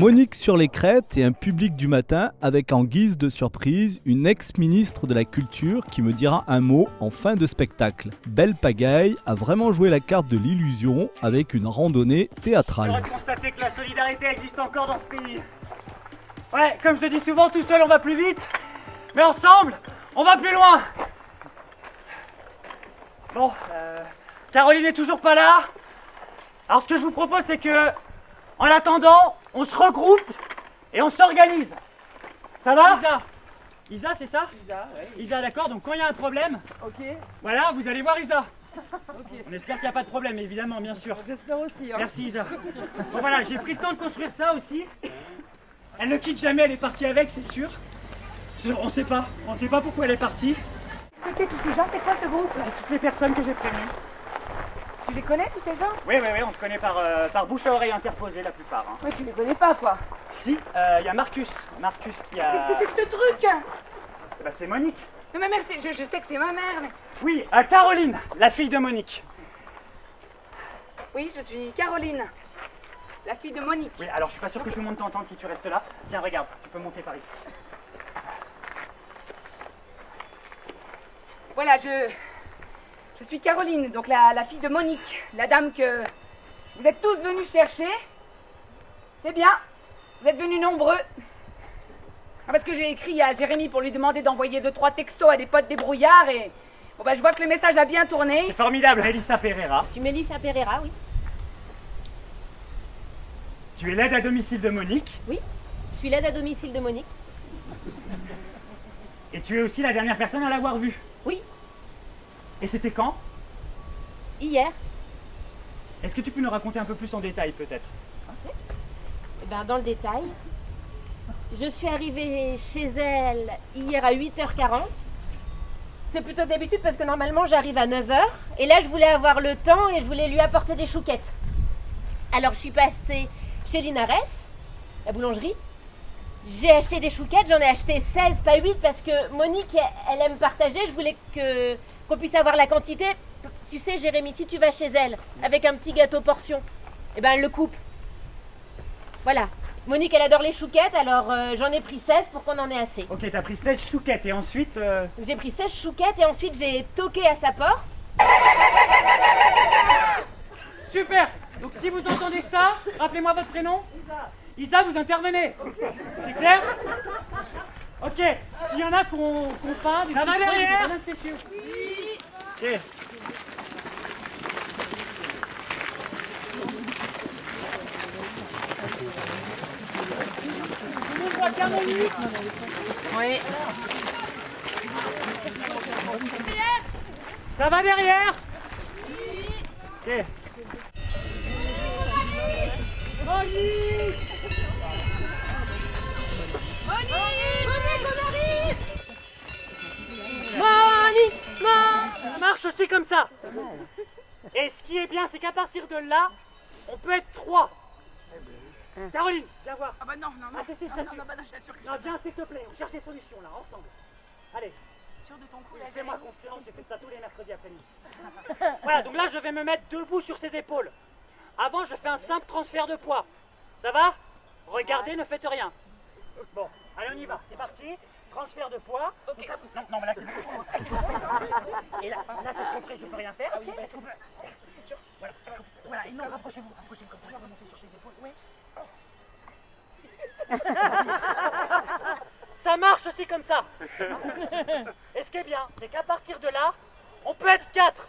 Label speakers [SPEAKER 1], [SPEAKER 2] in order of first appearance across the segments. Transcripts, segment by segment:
[SPEAKER 1] Monique sur les crêtes et un public du matin avec en guise de surprise une ex-ministre de la Culture qui me dira un mot en fin de spectacle. Belle Pagaille a vraiment joué la carte de l'illusion avec une randonnée
[SPEAKER 2] On
[SPEAKER 1] théâtrale.
[SPEAKER 2] constater que la solidarité existe encore dans ce pays. Ouais, comme je le dis souvent, tout seul on va plus vite, mais ensemble, on va plus loin. Bon, euh, Caroline est toujours pas là. Alors ce que je vous propose, c'est que, en attendant, on se regroupe et on s'organise. Ça va Isa Isa, c'est ça
[SPEAKER 3] Isa, ouais.
[SPEAKER 2] Isa, d'accord. Donc quand il y a un problème,
[SPEAKER 3] Ok,
[SPEAKER 2] voilà, vous allez voir Isa. On espère qu'il n'y a pas de problème, évidemment, bien sûr.
[SPEAKER 3] J'espère aussi. Hein.
[SPEAKER 2] Merci Isa. Bon voilà, j'ai pris le temps de construire ça aussi. Elle ne quitte jamais, elle est partie avec, c'est sûr. On sait pas, on sait pas pourquoi elle est partie.
[SPEAKER 4] Qu'est-ce que c'est tous ces gens? C'est quoi ce groupe?
[SPEAKER 2] C'est toutes les personnes que j'ai prévenues.
[SPEAKER 4] Tu les connais tous ces gens
[SPEAKER 2] Oui, oui, oui, on se connaît par, euh, par bouche à oreille interposée la plupart. hein.
[SPEAKER 4] Ouais, tu les connais pas quoi.
[SPEAKER 2] Si, euh, il y a Marcus. Marcus qui a.
[SPEAKER 4] Qu'est-ce que c'est que ce truc?
[SPEAKER 2] Bah, c'est Monique.
[SPEAKER 4] Non mais merci, je, je sais que c'est ma mère. mais-
[SPEAKER 2] Oui, euh, Caroline, la fille de Monique.
[SPEAKER 4] Oui, je suis Caroline, la fille de Monique.
[SPEAKER 2] Oui, alors je suis pas sûr que tout le monde t'entende si tu restes là. Tiens, regarde, tu peux monter par ici.
[SPEAKER 4] Voilà, je. Je suis Caroline, donc la, la fille de Monique, la dame que vous êtes tous venus chercher. C'est bien, vous êtes venus nombreux. Ah, parce que j'ai écrit à Jérémy pour lui demander d'envoyer deux trois textos à des potes débrouillards et. Bon bah je vois que le message a bien tourné.
[SPEAKER 2] C'est formidable, Elissa Pereira.
[SPEAKER 5] Tu Mélissa Pereira, oui.
[SPEAKER 2] Tu es l'aide à domicile de Monique.
[SPEAKER 5] Je suis l'aide à domicile de Monique.
[SPEAKER 2] Et tu es aussi la dernière personne à l'avoir vue.
[SPEAKER 5] Oui.
[SPEAKER 2] Et c'était quand?
[SPEAKER 5] Hier,
[SPEAKER 2] Est-ce que tu peux nous raconter un peu plus en détail peut-être?
[SPEAKER 5] Eh ben, dans le détail, je suis arrivée chez elle hier à 8h40. C'est plutôt d'habitude parce que normalement j'arrive à 9h. Et là je voulais avoir le temps et je voulais lui apporter des chouquettes. Alors je suis passée chez Linares, la boulangerie. J'ai acheté des chouquettes, j'en ai acheté 16, pas 8 parce que Monique, elle aime partager. Je voulais que qu'on puisse avoir la quantité. Tu sais, Jérémy, si tu vas chez elle avec un petit gâteau portion, eh ben elle le coupe. Voilà. Monique, elle adore les chouquettes, alors euh, j'en ai pris 16 pour qu'on en ait assez.
[SPEAKER 2] Ok, t'as pris 16 chouquettes et ensuite... euh,
[SPEAKER 5] J'ai pris 16 chouquettes et ensuite j'ai toqué à sa porte.
[SPEAKER 2] Super Donc si vous entendez ça, rappelez-moi votre prénom Isa. Vous intervenez C'est clair Ok, s'il y en a qu'on faim, des
[SPEAKER 6] Ça va derrière
[SPEAKER 2] de sécher. Ok. Caroline
[SPEAKER 4] Oui.
[SPEAKER 2] Ça va derrière Ok. Monique
[SPEAKER 5] Monique Non
[SPEAKER 2] Comme ça. Et ce qui est bien, c'est qu'à partir de là, on peut être trois. Caroline, viens voir.
[SPEAKER 4] Ah bah non, non, non.
[SPEAKER 2] Ah, si, si, je
[SPEAKER 4] non,
[SPEAKER 2] t'assure.
[SPEAKER 4] non, non, bah non, je t'assure que
[SPEAKER 2] Non, viens s'il te plaît, on cherche des solutions là, ensemble. Allez,
[SPEAKER 4] sûre de ton coup là.
[SPEAKER 2] fais-moi confiance, j'ai fait ça tous les mercredis après-midi. Voilà, donc là, je vais me mettre debout sur ses épaules. Avant, je fais un simple transfert de poids. Ça va? Regardez, ne faites rien. Bon, allez, on y va, c'est parti. Transfert de poids. Non, non, mais là, c'est beaucoup. Et là, là c'est trop près, je peux rien faire. Est-ce qu'on peut- C'est sûr Voilà, voilà, et non, rapprochez-vous, rapprochez-vous comme ça, remontez sur ses épaules. Oui. Ça marche aussi comme ça. Et ce qui est bien, c'est qu'à partir de là, on peut être quatre.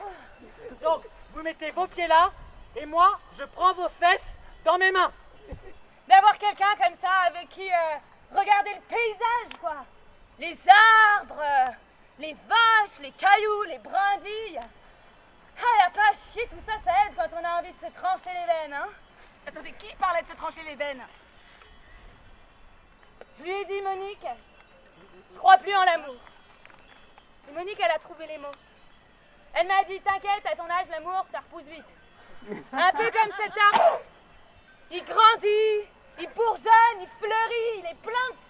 [SPEAKER 2] Donc, vous mettez vos pieds là, et moi, je prends vos fesses dans mes mains.
[SPEAKER 5] D'avoir quelqu'un comme ça avec qui euh, regarder le paysage, quoi. Les arbres, les vaches, les cailloux, les brindilles. Ah, y a pas à chier, tout ça, ça aide quand on a envie de se trancher les veines, hein?
[SPEAKER 4] Attendez, qui parlait de se trancher les veines?
[SPEAKER 5] Je lui ai dit, Monique, je crois plus en l'amour. Et Monique, elle a trouvé les mots. Elle m'a dit, t'inquiète, à ton âge, l'amour, ça repousse vite. Un peu comme cet arbre. Il grandit, il bourgeonne, il fleurit, il est plein de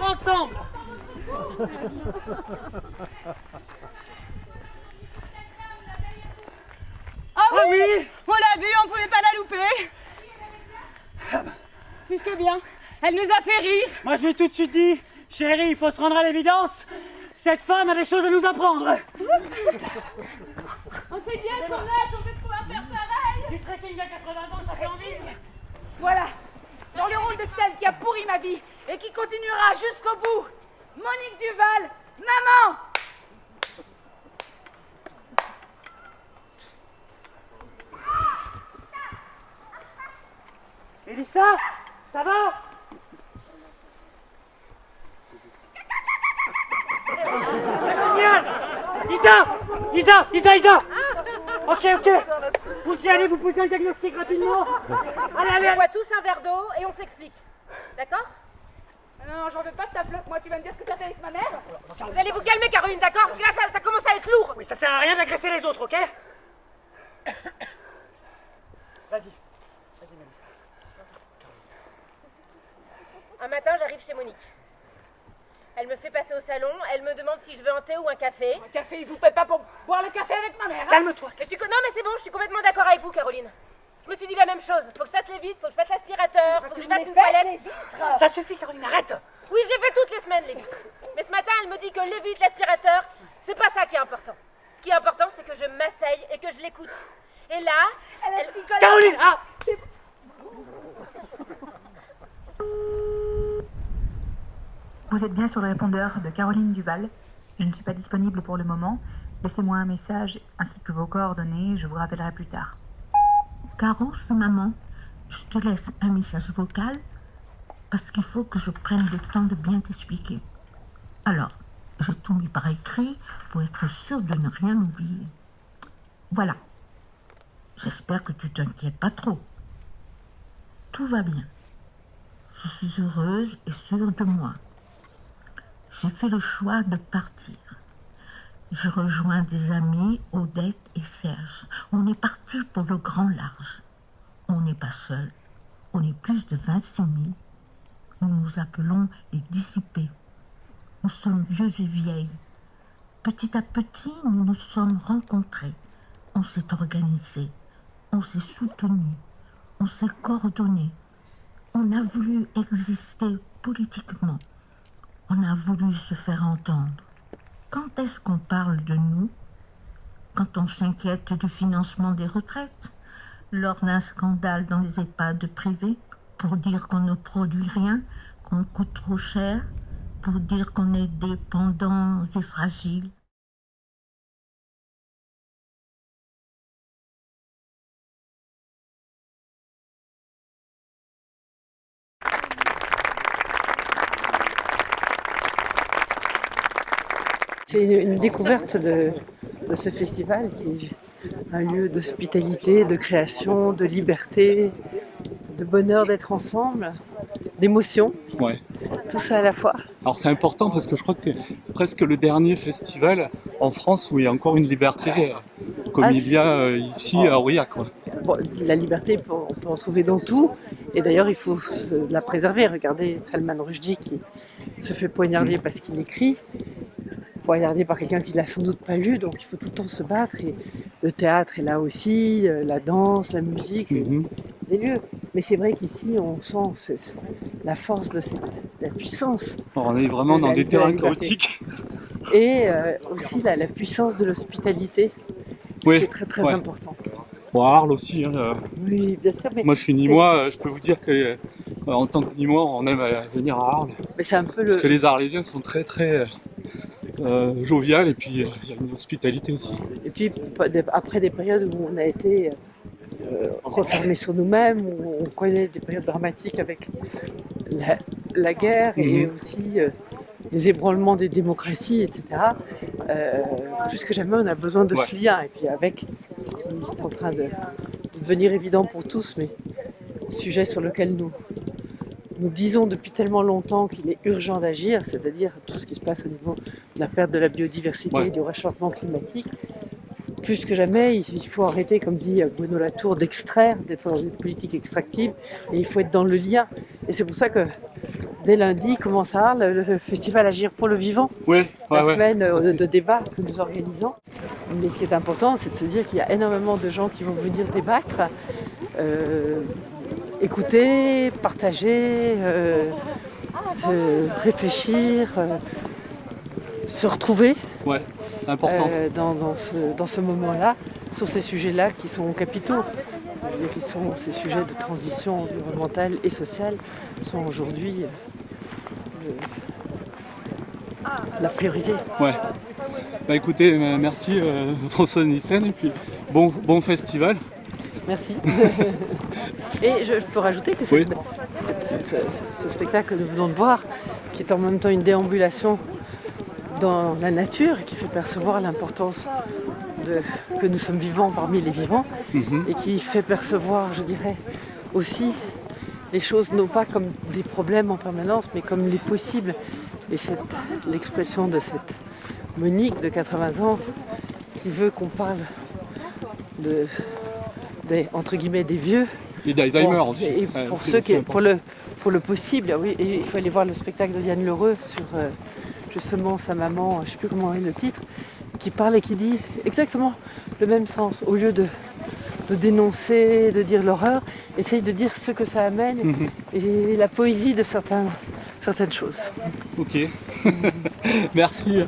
[SPEAKER 2] ensemble.
[SPEAKER 4] Ah oui,
[SPEAKER 2] Ah oui
[SPEAKER 4] On l'a vu, on pouvait pas la louper. Puisque bien, elle nous a fait rire.
[SPEAKER 2] Moi je lui ai tout de suite dit, chérie, il faut se rendre à l'évidence. Cette femme a des choses à nous apprendre.
[SPEAKER 4] On s'est dit à son âge, on peut pouvoir faire pareil
[SPEAKER 2] Du trekking à 80 ans, ça fait envie.
[SPEAKER 4] Voilà, dans le rôle de celle qui a pourri ma vie et qui continuera jusqu'au bout, Duval, maman.
[SPEAKER 2] Elissa, ça va? Génial. Isa Isa Isa Isa. Ok, ok. Vous y allez, vous posez un diagnostic rapidement. Allez, allez,
[SPEAKER 5] On boit tous un verre d'eau et on s'explique. D'accord?
[SPEAKER 4] Non, j'en veux pas de ta flotte, moi tu vas me dire ce que t'as fait avec ma mère
[SPEAKER 5] Vous allez vous calmer, Caroline, d'accord? Parce que là, ça, ça commence à être lourd.
[SPEAKER 2] Oui, ça sert à rien d'agresser les autres, ok? Vas-y. Vas-y, Mélissa.
[SPEAKER 5] Un matin, j'arrive chez Monique. Elle me fait passer au salon, elle me demande si je veux un thé ou un café.
[SPEAKER 4] Un café, il vous paie pas pour boire le café avec ma mère hein?
[SPEAKER 2] Calme-toi.
[SPEAKER 5] Non, mais c'est bon, je suis complètement d'accord avec vous, Caroline. Je me suis dit la même chose. Faut que je fasse les vitres, faut que je fasse l'aspirateur, faut que je fasse une toilette.
[SPEAKER 2] Ça suffit, Caroline, arrête
[SPEAKER 5] Oui, je les fais toutes les semaines, les vitres. Mais ce matin, elle me dit que les vitres, l'aspirateur, c'est pas ça qui est important. Ce qui est important, c'est que je m'asseye et que je l'écoute. Et là,
[SPEAKER 4] Elle
[SPEAKER 5] elle...
[SPEAKER 4] psychologue.
[SPEAKER 2] Caroline Ah
[SPEAKER 3] Vous êtes bien sur le répondeur de Caroline Duval. Je ne suis pas disponible pour le moment. Laissez-moi un message ainsi que vos coordonnées. Je vous rappellerai plus tard.
[SPEAKER 6] Caro, c'est maman. Je te laisse un message vocal parce qu'il faut que je prenne le temps de bien t'expliquer. Alors, j'ai tout mis par écrit pour être sûr de ne rien oublier. Voilà. J'espère que tu t'inquiètes pas trop. Tout va bien. Je suis heureuse et sûre de moi. J'ai fait le choix de partir. Je rejoins des amis, Odette et Serge. On est parti pour le grand large. On n'est pas seul. On est plus de 26 000. Nous nous appelons les dissipés. Nous sommes vieux et vieilles. Petit à petit, nous nous sommes rencontrés. On s'est organisés. On s'est soutenus. On s'est coordonnés. On a voulu exister politiquement. On a voulu se faire entendre. Quand est-ce qu'on parle de nous? Quand on s'inquiète du financement des retraites Lors d'un scandale dans les EHPAD privés Pour dire qu'on ne produit rien Qu'on coûte trop cher Pour dire qu'on est dépendants et fragiles
[SPEAKER 7] C'est une découverte de, de ce festival qui est un lieu d'hospitalité, de création, de liberté, de bonheur d'être ensemble, d'émotion,
[SPEAKER 8] Ouais.
[SPEAKER 7] tout ça à la fois.
[SPEAKER 8] Alors c'est important parce que je crois que c'est presque le dernier festival en France où il y a encore une liberté euh, comme
[SPEAKER 7] Ah,
[SPEAKER 8] il y a euh, ici à Aurillac. Quoi.
[SPEAKER 7] Bon, la liberté, on peut en trouver dans tout, et d'ailleurs il faut la préserver. Regardez Salman Rushdie qui se fait poignarder parce qu'il écrit, poignardé par quelqu'un qui l'a sans doute pas lu, donc il faut tout le temps se battre. Et le théâtre est là aussi, euh, la danse, la musique, c'est
[SPEAKER 8] Mhm.
[SPEAKER 7] des lieux. Mais c'est vrai qu'ici on sent la force de cette, la puissance
[SPEAKER 8] on est vraiment
[SPEAKER 7] De
[SPEAKER 8] dans
[SPEAKER 7] la-
[SPEAKER 8] des
[SPEAKER 7] de
[SPEAKER 8] terrains chaotiques.
[SPEAKER 7] et euh, aussi la, la puissance de l'hospitalité,
[SPEAKER 8] Oui,
[SPEAKER 7] c'est très très
[SPEAKER 8] ouais.
[SPEAKER 7] important.
[SPEAKER 8] Bon, à Arles aussi. hein, euh,
[SPEAKER 7] Oui, bien sûr, mais,
[SPEAKER 8] Moi je suis Nîmois, euh, je peux vous dire que euh, en tant que Nîmois, on aime euh, venir à Arles.
[SPEAKER 7] mais c'est un peu le,
[SPEAKER 8] Parce que les Arlésiens sont très très euh, joviales et puis euh, il y a une hospitalité aussi.
[SPEAKER 7] Et puis après des périodes où on a été euh, refermés sur nous-mêmes, où on connaît des périodes dramatiques avec la, la guerre et
[SPEAKER 8] Mhm.
[SPEAKER 7] aussi euh, les ébranlements des démocraties, etc. euh, plus que jamais, on a besoin de ce lien. Et puis avec ce qui est en train de, de devenir évident pour tous, mais sujet sur lequel nous nous disons depuis tellement longtemps qu'il est urgent d'agir, c'est-à-dire tout ce qui se passe au niveau de la perte de la biodiversité,
[SPEAKER 8] Ouais.
[SPEAKER 7] du réchauffement climatique. Plus que jamais, il faut arrêter, comme dit Bruno Latour, d'extraire, d'être dans une politique extractive, et il faut être dans le lien. Et c'est pour ça que dès lundi commencera le, le festival Agir pour le vivant,
[SPEAKER 8] ouais,
[SPEAKER 7] la
[SPEAKER 8] ouais.
[SPEAKER 7] semaine
[SPEAKER 8] à
[SPEAKER 7] euh, de débat que nous organisons. Mais ce qui est important, c'est de se dire qu'il y a énormément de gens qui vont venir débattre, euh, écouter, partager, euh, se réfléchir, euh, se retrouver
[SPEAKER 8] Ouais, important.
[SPEAKER 7] euh, dans, dans ce, dans ce moment-là sur ces sujets-là qui sont capitaux qui sont ces sujets de transition environnementale et sociale sont aujourd'hui la priorité.
[SPEAKER 8] Ouais. Bah écoutez, merci François Nissen et puis bon, bon festival.
[SPEAKER 7] Merci. et je, je peux rajouter que
[SPEAKER 8] Oui.
[SPEAKER 7] cette- cette- cette, euh, ce spectacle que nous venons de voir, qui est en même temps une déambulation dans la nature et qui fait percevoir l'importance que nous sommes vivants parmi les vivants,
[SPEAKER 8] Mhm.
[SPEAKER 7] et qui fait percevoir, je dirais, aussi les choses non pas comme des problèmes en permanence, mais comme les possibles. Et c'est l'expression de cette Monique de 80 ans qui veut qu'on parle de, des, entre guillemets, des vieux.
[SPEAKER 8] Et d'Alzheimer
[SPEAKER 7] Bon,
[SPEAKER 8] aussi.
[SPEAKER 7] Et
[SPEAKER 8] ça,
[SPEAKER 7] pour, ceux qui, pour, le, pour le possible, oui, et il faut aller voir le spectacle de Yann Lheureux sur euh, justement sa maman, je ne sais plus comment est le titre, qui parle et qui dit exactement le même sens. Au lieu de, de dénoncer, de dire l'horreur, essaye de dire ce que ça amène
[SPEAKER 8] Mhm.
[SPEAKER 7] et la poésie de certains, certaines choses.
[SPEAKER 8] Ok. Merci.